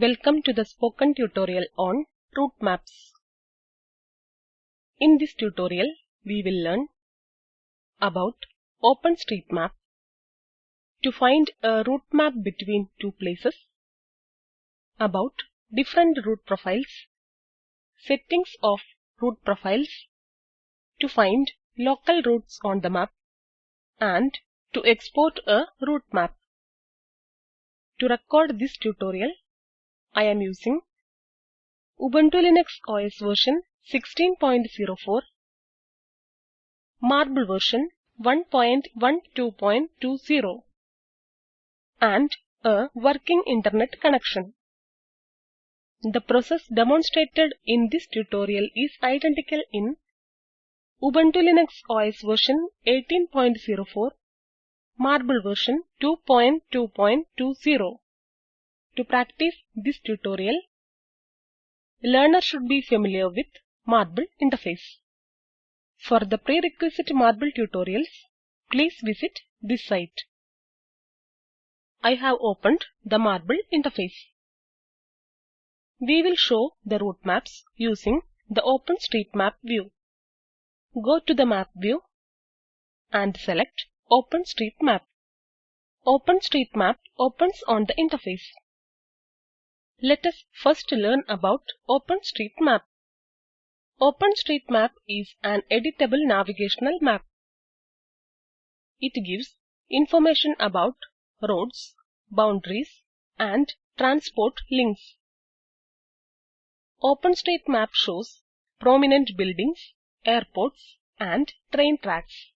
Welcome to the spoken tutorial on route maps. In this tutorial, we will learn about OpenStreetMap, to find a route map between two places, about different route profiles, settings of route profiles, to find local routes on the map, and to export a route map. To record this tutorial, I am using Ubuntu Linux OS version 16.04, Marble version 1.12.20 and a working internet connection. The process demonstrated in this tutorial is identical in Ubuntu Linux OS version 18.04, Marble version 2.2.20. To practice this tutorial, learner should be familiar with Marble interface. For the prerequisite Marble tutorials, please visit this site. I have opened the Marble interface. We will show the route maps using the OpenStreetMap view. Go to the map view and select OpenStreetMap. OpenStreetMap opens on the interface. Let us first learn about OpenStreetMap. OpenStreetMap is an editable navigational map. It gives information about roads, boundaries, and transport links. OpenStreetMap shows prominent buildings, airports, and train tracks.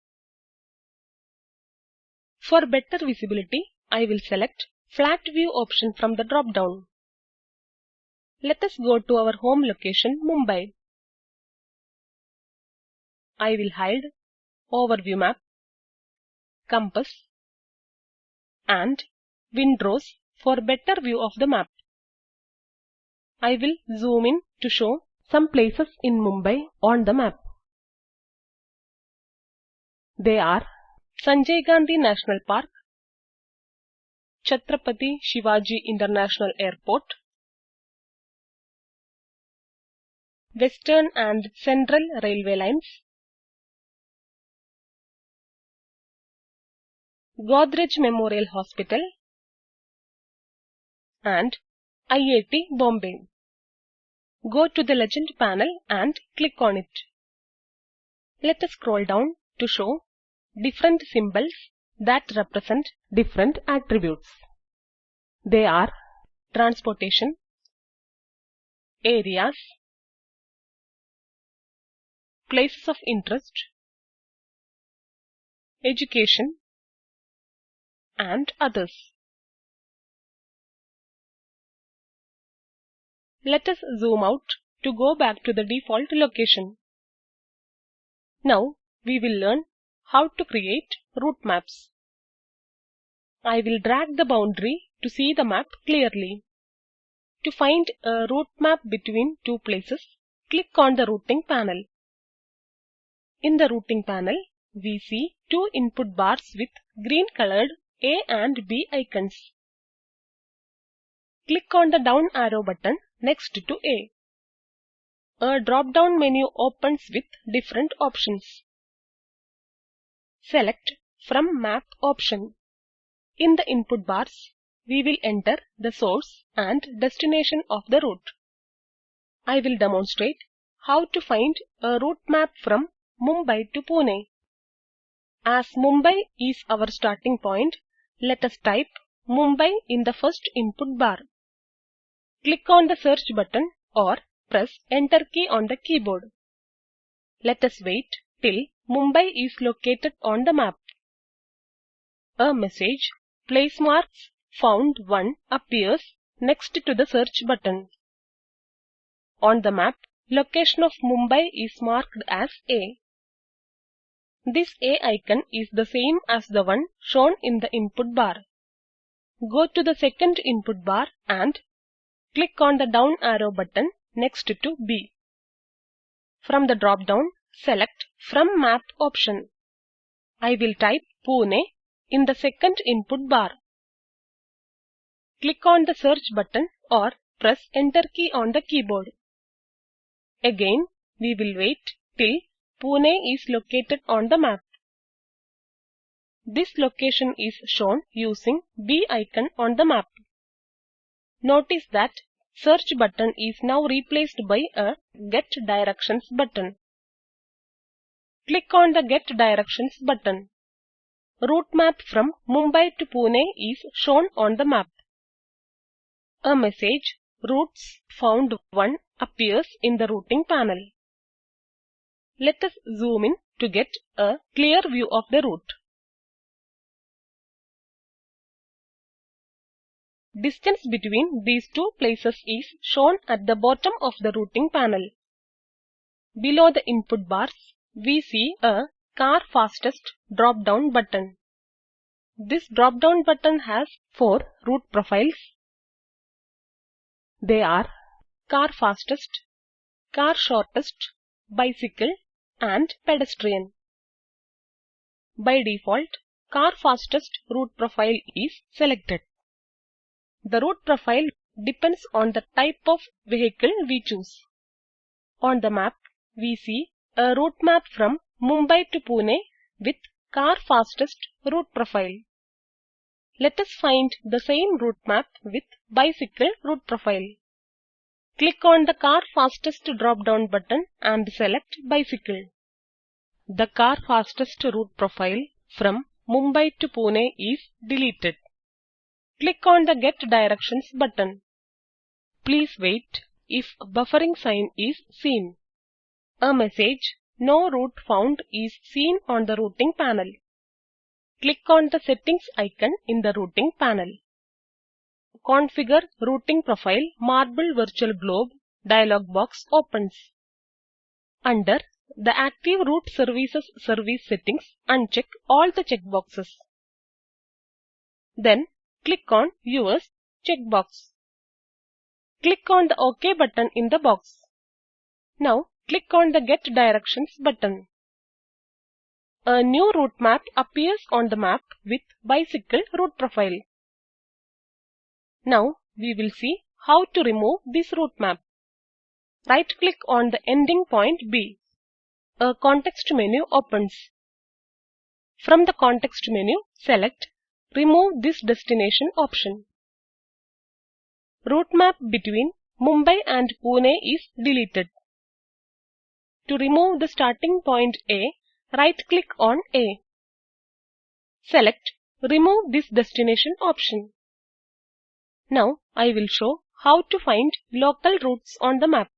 For better visibility, I will select Flat View option from the drop-down. Let us go to our home location Mumbai. I will hide Overview Map, Compass and Windrows for better view of the map. I will zoom in to show some places in Mumbai on the map. They are Sanjay Gandhi National Park, Chhatrapati Shivaji International Airport, Western and Central Railway Lines, Godrej Memorial Hospital, and IIT Bombay. Go to the Legend panel and click on it. Let us scroll down to show different symbols that represent different attributes. They are transportation, areas, places of interest, education, and others. Let us zoom out to go back to the default location. Now we will learn how to create route maps. I will drag the boundary to see the map clearly. To find a route map between two places, click on the routing panel. In the routing panel, we see two input bars with green colored A and B icons. Click on the down arrow button next to A. A drop-down menu opens with different options. Select from Map option. In the input bars, we will enter the source and destination of the route. I will demonstrate how to find a route map from Mumbai to Pune. As Mumbai is our starting point, let us type Mumbai in the first input bar. Click on the search button or press enter key on the keyboard. Let us wait till Mumbai is located on the map. A message Place marks found 1 appears next to the search button. On the map, location of Mumbai is marked as A. This A icon is the same as the one shown in the input bar. Go to the second input bar and click on the down arrow button next to B. From the drop-down, select From Map option. I will type Pune in the second input bar. Click on the search button or press enter key on the keyboard. Again, we will wait till Pune is located on the map. This location is shown using B icon on the map. Notice that search button is now replaced by a get directions button. Click on the get directions button. Route map from Mumbai to Pune is shown on the map. A message Routes found 1 appears in the routing panel. Let us zoom in to get a clear view of the route. Distance between these two places is shown at the bottom of the routing panel. Below the input bars, we see a Car Fastest drop-down button. This drop-down button has four route profiles. They are Car Fastest, Car Shortest, Bicycle and Pedestrian. By default, Car Fastest route profile is selected. The route profile depends on the type of vehicle we choose. On the map, we see a route map from Mumbai to Pune with car fastest route profile. Let us find the same route map with bicycle route profile. Click on the car fastest drop down button and select bicycle. The car fastest route profile from Mumbai to Pune is deleted. Click on the Get Directions button. Please wait if buffering sign is seen. A message No route found is seen on the routing panel. Click on the Settings icon in the routing panel. Configure Routing Profile Marble Virtual Globe dialog box opens. Under the Active Route Services service settings, uncheck all the checkboxes. Then click on Yours checkbox. Click on the OK button in the box. Now click on the Get Directions button. A new route map appears on the map with bicycle route profile. Now we will see how to remove this route map. Right click on the ending point B. A context menu opens. From the context menu, select Remove this destination option. Route map between Mumbai and Pune is deleted. To remove the starting point A, right-click on A. Select Remove this destination option. Now I will show how to find local routes on the map.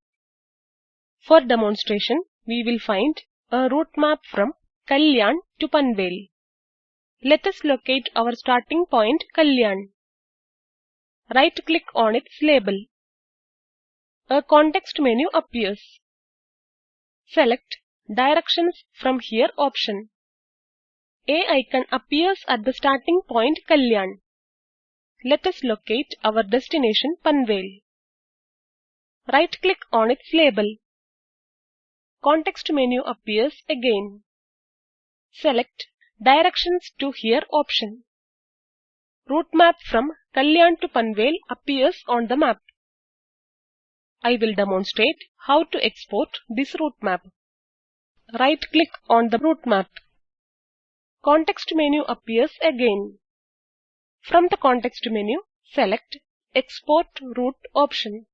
For demonstration, we will find a route map from Kalyan to Panvel. Let us locate our starting point Kalyan. Right-click on its label. A context menu appears. Select Directions from here option. A icon appears at the starting point Kalyan. Let us locate our destination Panvel. Right-click on its label. Context menu appears again. Select Directions to here option. Route map from Kalyan to Panvel appears on the map. I will demonstrate how to export this route map. Right-click on the route map. Context menu appears again. From the context menu, select Export Route option.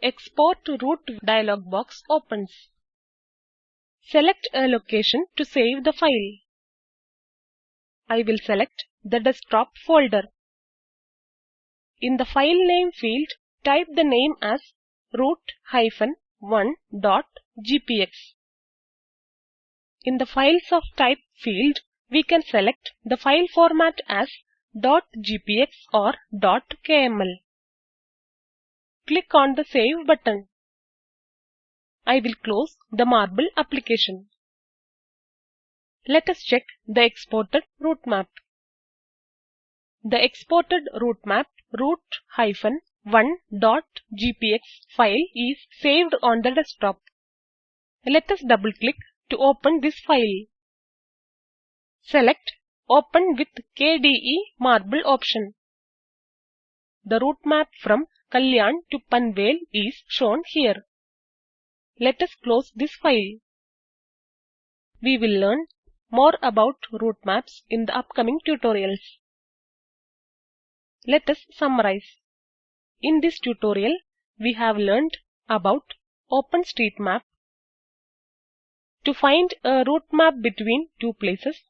Export Route dialog box opens. Select a location to save the file. I will select the desktop folder. In the file name field, type the name as route-1.gpx. In the files of type field, we can select the file format as .gpx or .kml. Click on the Save button. I will close the Marble application. Let us check the exported route map. The exported route map route-1.gpx file is saved on the desktop. Let us double click to open this file. Select Open with KDE Marble option. The route map from Kalyan to Panvel is shown here. Let us close this file. We will learn more about route maps in the upcoming tutorials. Let us summarize. In this tutorial, we have learned about OpenStreetMap, to find a route map between two places,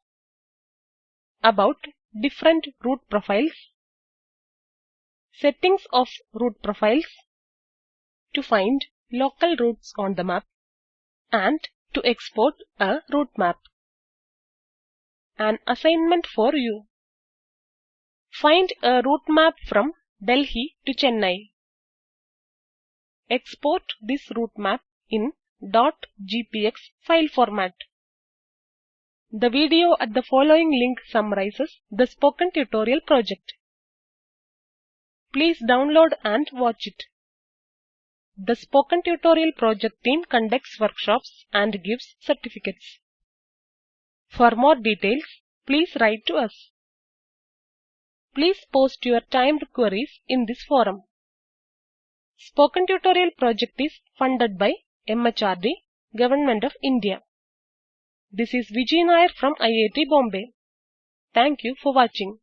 about different route profiles, settings of route profiles, to find local routes on the map, and to export a route map. An assignment for you. Find a route map from Delhi to Chennai. Export this route map in .gpx file format. The video at the following link summarizes the spoken tutorial project. Please download and watch it. The Spoken Tutorial project team conducts workshops and gives certificates. For more details, please write to us. Please post your timed queries in this forum. Spoken Tutorial project is funded by MHRD, Government of India. This is Vijay Nair from IIT Bombay. Thank you for watching.